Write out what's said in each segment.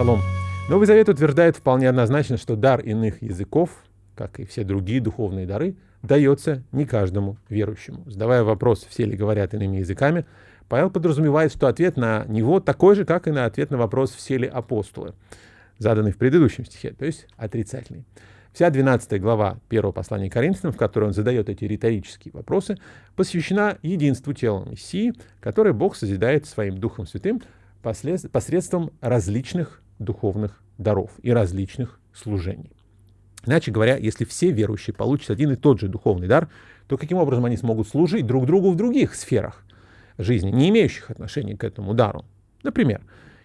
Шалом. Новый Завет утверждает вполне однозначно, что дар иных языков, как и все другие духовные дары, дается не каждому верующему. Задавая вопрос, все ли говорят иными языками, Павел подразумевает, что ответ на него такой же, как и на ответ на вопрос, все ли апостолы, заданный в предыдущем стихе, то есть отрицательный. Вся 12 глава первого послания Коринфянам, в которой он задает эти риторические вопросы, посвящена единству тела Мессии, которое Бог созидает своим Духом Святым посредством различных духовных даров и различных служений. Иначе говоря, если все верующие получат один и тот же духовный дар, то каким образом они смогут служить друг другу в других сферах жизни, не имеющих отношения к этому дару? Например,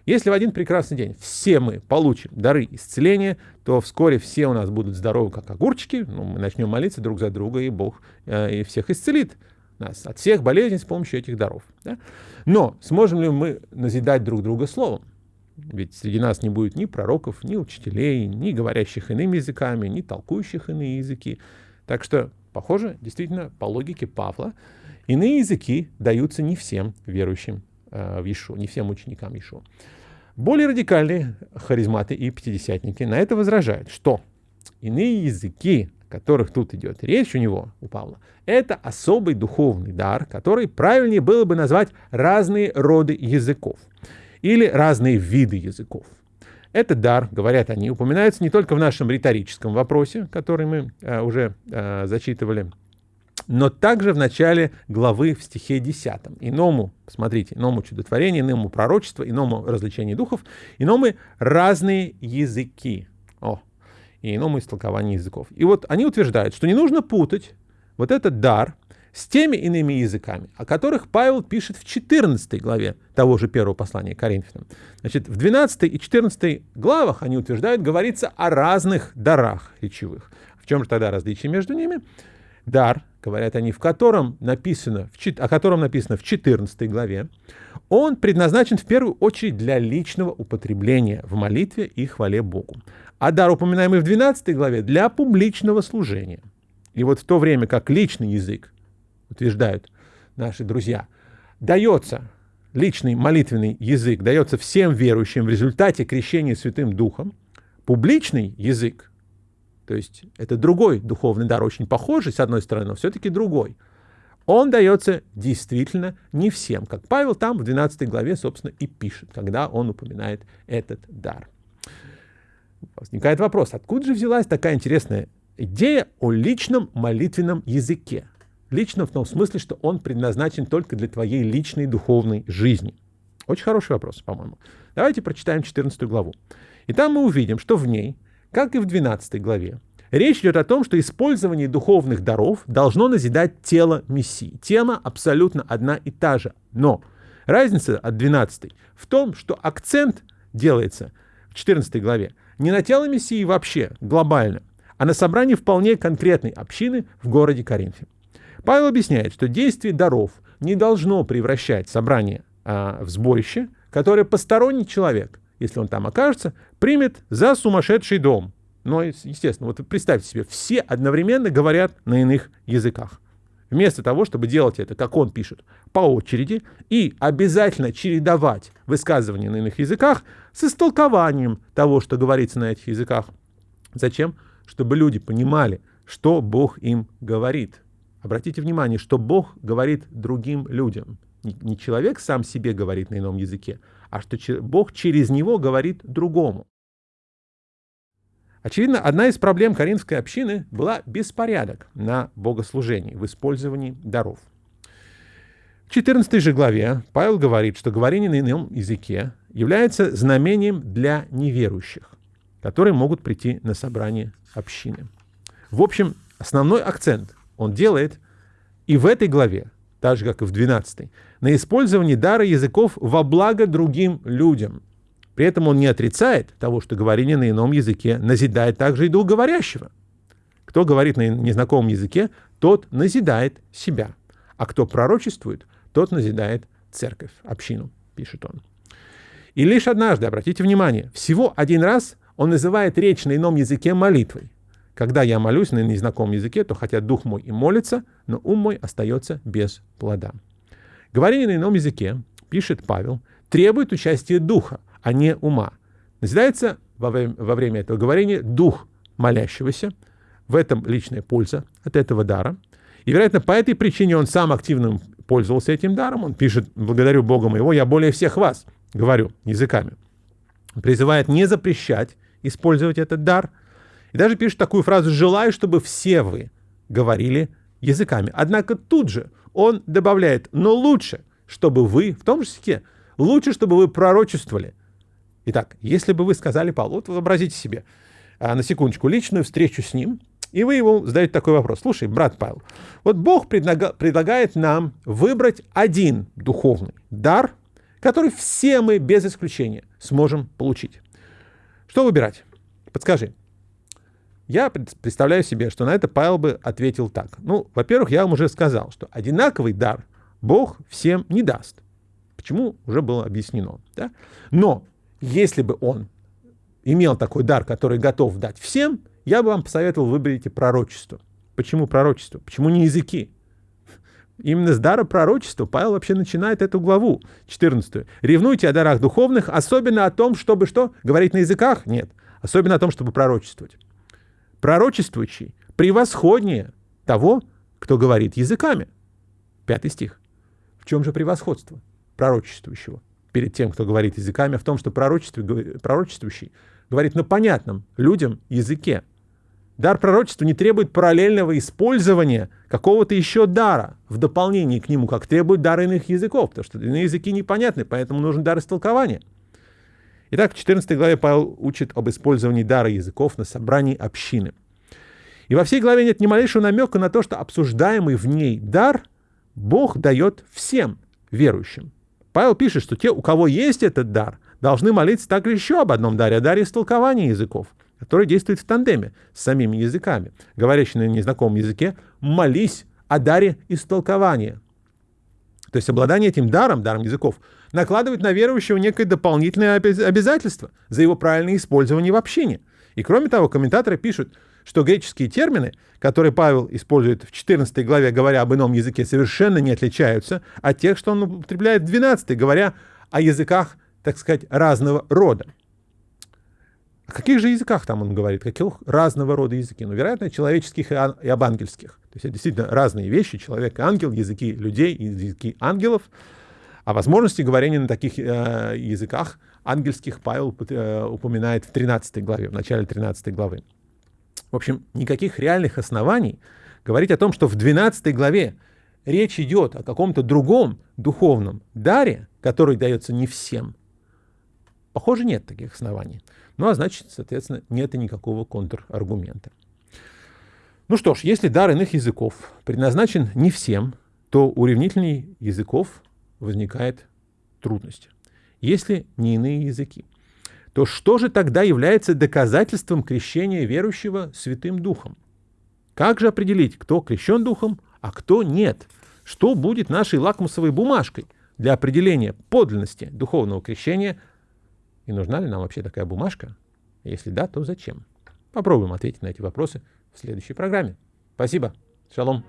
если в один прекрасный день все мы получим дары исцеления, то вскоре все у нас будут здоровы, как огурчики, ну, мы начнем молиться друг за друга, и Бог э, и всех исцелит нас от всех болезней с помощью этих даров. Да? Но сможем ли мы назидать друг друга словом? Ведь среди нас не будет ни пророков, ни учителей, ни говорящих иными языками, ни толкующих иные языки. Так что, похоже, действительно, по логике Павла, иные языки даются не всем верующим э, в Ишу, не всем ученикам Ишу. Более радикальные харизматы и пятидесятники на это возражают, что иные языки которых тут идет речь у него, у Павла, это особый духовный дар, который правильнее было бы назвать разные роды языков или разные виды языков. Этот дар, говорят они, упоминается не только в нашем риторическом вопросе, который мы э, уже э, зачитывали, но также в начале главы в стихе 10. Иному, посмотрите, иному чудотворение, иному пророчество, иному развлечение духов, иному разные языки. О, и иному истолкованию языков. И вот они утверждают, что не нужно путать вот этот дар с теми иными языками, о которых Павел пишет в 14 главе того же первого послания Коринфянам. Значит, в 12 и 14 главах, они утверждают, говорится о разных дарах речевых. В чем же тогда различие между ними? Дар, говорят они, в котором написано, в, о котором написано в 14 главе, он предназначен в первую очередь для личного употребления в молитве и хвале Богу а дар, упоминаемый в 12 главе, для публичного служения. И вот в то время как личный язык, утверждают наши друзья, дается, личный молитвенный язык дается всем верующим в результате крещения Святым Духом, публичный язык, то есть это другой духовный дар, очень похожий с одной стороны, но все-таки другой, он дается действительно не всем, как Павел там в 12 главе, собственно, и пишет, когда он упоминает этот дар. Возникает вопрос, откуда же взялась такая интересная идея о личном молитвенном языке? Лично в том смысле, что он предназначен только для твоей личной духовной жизни. Очень хороший вопрос, по-моему. Давайте прочитаем 14 главу. И там мы увидим, что в ней, как и в 12 главе, речь идет о том, что использование духовных даров должно назидать тело Мессии. Тема абсолютно одна и та же. Но разница от 12 в том, что акцент делается в 14 главе не на тело Мессии вообще, глобально, а на собрании вполне конкретной общины в городе Коринфе. Павел объясняет, что действие даров не должно превращать собрание а, в сборище, которое посторонний человек, если он там окажется, примет за сумасшедший дом. Но, естественно, вот представьте себе, все одновременно говорят на иных языках. Вместо того, чтобы делать это, как он пишет, по очереди и обязательно чередовать высказывания на иных языках с истолкованием того, что говорится на этих языках. Зачем? Чтобы люди понимали, что Бог им говорит. Обратите внимание, что Бог говорит другим людям. Не человек сам себе говорит на ином языке, а что Бог через него говорит другому. Очевидно, одна из проблем коринфской общины была беспорядок на богослужении в использовании даров. В 14 же главе Павел говорит, что говорение на ином языке является знамением для неверующих, которые могут прийти на собрание общины. В общем, основной акцент он делает и в этой главе, так же, как и в 12, на использовании дара языков во благо другим людям – при этом он не отрицает того, что говорение на ином языке назидает также и дух говорящего. Кто говорит на незнакомом языке, тот назидает себя. А кто пророчествует, тот назидает церковь, общину, пишет он. И лишь однажды, обратите внимание, всего один раз он называет речь на ином языке молитвой. Когда я молюсь на незнакомом языке, то хотя дух мой и молится, но ум мой остается без плода. Говорение на ином языке, пишет Павел, требует участия духа, а не ума. назидается во время, во время этого говорения дух молящегося. В этом личная польза от этого дара. И, вероятно, по этой причине он сам активно пользовался этим даром. Он пишет, благодарю Бога моего, я более всех вас говорю языками. Призывает не запрещать использовать этот дар. И даже пишет такую фразу «желаю, чтобы все вы говорили языками». Однако тут же он добавляет «но лучше, чтобы вы в том же языке, лучше, чтобы вы пророчествовали». Итак, если бы вы сказали Павлу, вот вообразите себе, а, на секундочку, личную встречу с ним, и вы ему задаете такой вопрос. Слушай, брат Павел, вот Бог предлагает нам выбрать один духовный дар, который все мы без исключения сможем получить. Что выбирать? Подскажи. Я представляю себе, что на это Павел бы ответил так. Ну, во-первых, я вам уже сказал, что одинаковый дар Бог всем не даст. Почему уже было объяснено. Да? Но если бы он имел такой дар, который готов дать всем, я бы вам посоветовал выберите пророчество. Почему пророчество? Почему не языки? Именно с дара пророчества Павел вообще начинает эту главу, 14. «Ревнуйте о дарах духовных, особенно о том, чтобы что? Говорить на языках? Нет. Особенно о том, чтобы пророчествовать. Пророчествующий превосходнее того, кто говорит языками. Пятый стих. В чем же превосходство пророчествующего перед тем, кто говорит языками? В том, что пророчествующий говорит на понятном людям языке. Дар пророчества не требует параллельного использования какого-то еще дара в дополнение к нему, как требует дар иных языков, потому что иные языки непонятны, поэтому нужен дар истолкования. Итак, в 14 главе Павел учит об использовании дара языков на собрании общины. И во всей главе нет ни малейшего намека на то, что обсуждаемый в ней дар Бог дает всем верующим. Павел пишет, что те, у кого есть этот дар, должны молиться также еще об одном даре, о даре истолкования языков, который действует в тандеме с самими языками. Говорящий на незнакомом языке, молись о даре истолкования. То есть обладание этим даром, даром языков, накладывает на верующего некое дополнительное обязательство за его правильное использование в общении. И кроме того, комментаторы пишут, что греческие термины, которые Павел использует в 14 главе, говоря об ином языке, совершенно не отличаются от тех, что он употребляет в 12, говоря о языках так сказать, разного рода. О каких же языках там он говорит? Каких разного рода языки? Ну, вероятно, человеческих и, ан- и обангельских. То есть это действительно разные вещи. Человек и ангел, языки людей языки ангелов. А возможности говорения на таких э, языках ангельских Павел э, упоминает в 13 главе, в начале 13 главы. В общем, никаких реальных оснований говорить о том, что в 12 главе речь идет о каком-то другом духовном даре, который дается не всем – Похоже, нет таких оснований. Ну, а значит, соответственно, нет и никакого контраргумента. Ну что ж, если дар иных языков предназначен не всем, то у языков возникает трудность. Если не иные языки, то что же тогда является доказательством крещения верующего Святым Духом? Как же определить, кто крещен Духом, а кто нет? Что будет нашей лакмусовой бумажкой для определения подлинности духовного крещения и нужна ли нам вообще такая бумажка? Если да, то зачем? Попробуем ответить на эти вопросы в следующей программе. Спасибо. Шалом.